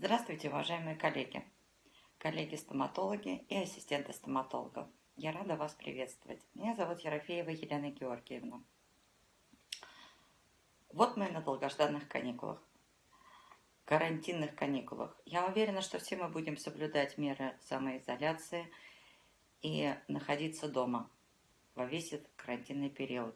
Здравствуйте, уважаемые коллеги, коллеги-стоматологи и ассистенты стоматологов. Я рада вас приветствовать. Меня зовут Ерофеева Елена Георгиевна. Вот мы на долгожданных каникулах, карантинных каникулах. Я уверена, что все мы будем соблюдать меры самоизоляции и находиться дома во весь этот карантинный период.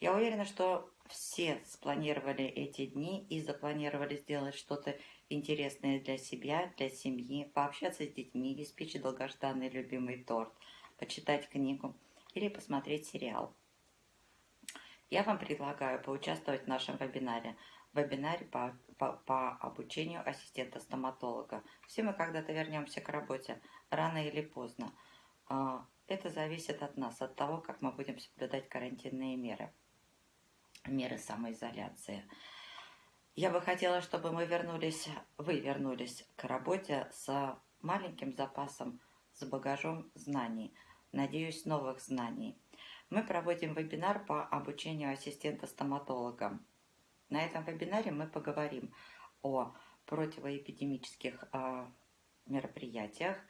Я уверена, что все спланировали эти дни и запланировали сделать что-то интересное для себя, для семьи, пообщаться с детьми, испечь долгожданный любимый торт, почитать книгу или посмотреть сериал. Я вам предлагаю поучаствовать в нашем вебинаре, вебинаре по, по, по обучению ассистента-стоматолога. Все мы когда-то вернемся к работе, рано или поздно. А, это зависит от нас, от того, как мы будем соблюдать карантинные меры меры самоизоляции. Я бы хотела, чтобы мы вернулись, вы вернулись к работе с маленьким запасом, с багажом знаний, надеюсь, новых знаний. Мы проводим вебинар по обучению ассистента-стоматолога. На этом вебинаре мы поговорим о противоэпидемических э, мероприятиях, э,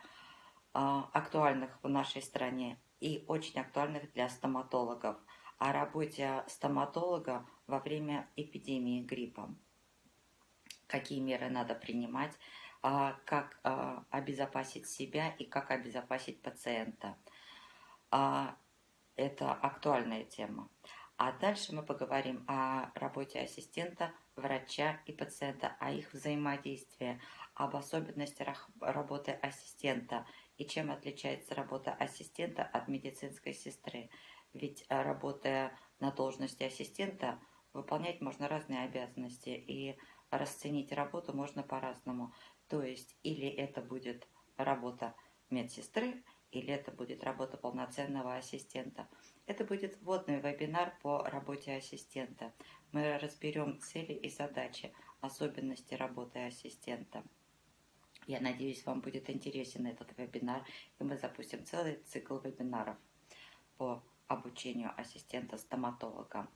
актуальных в нашей стране и очень актуальных для стоматологов – о работе стоматолога во время эпидемии гриппа. Какие меры надо принимать, а, как а, обезопасить себя и как обезопасить пациента. А, это актуальная тема. А дальше мы поговорим о работе ассистента, врача и пациента, о их взаимодействии, об особенностях работы ассистента и чем отличается работа ассистента от медицинской сестры. Ведь э, работая на должности ассистента, выполнять можно разные обязанности, и расценить работу можно по-разному. То есть или это будет работа медсестры, или это будет работа полноценного ассистента. Это будет вводный вебинар по работе ассистента. Мы разберем цели и задачи, особенности работы ассистента. Я надеюсь, вам будет интересен этот вебинар, и мы запустим целый цикл вебинаров по обучению ассистента-стоматолога.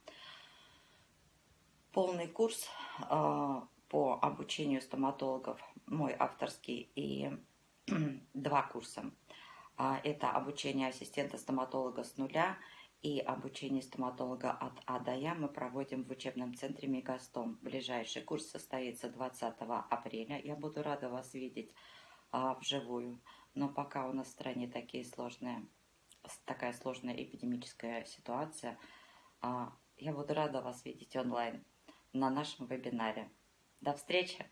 Полный курс э, по обучению стоматологов, мой авторский, и два курса. Э, это обучение ассистента-стоматолога с нуля и обучение стоматолога от А до Я мы проводим в учебном центре Мегастом. Ближайший курс состоится 20 апреля. Я буду рада вас видеть а, вживую. Но пока у нас в стране такие сложные такая сложная эпидемическая ситуация. А, я буду рада вас видеть онлайн на нашем вебинаре. До встречи!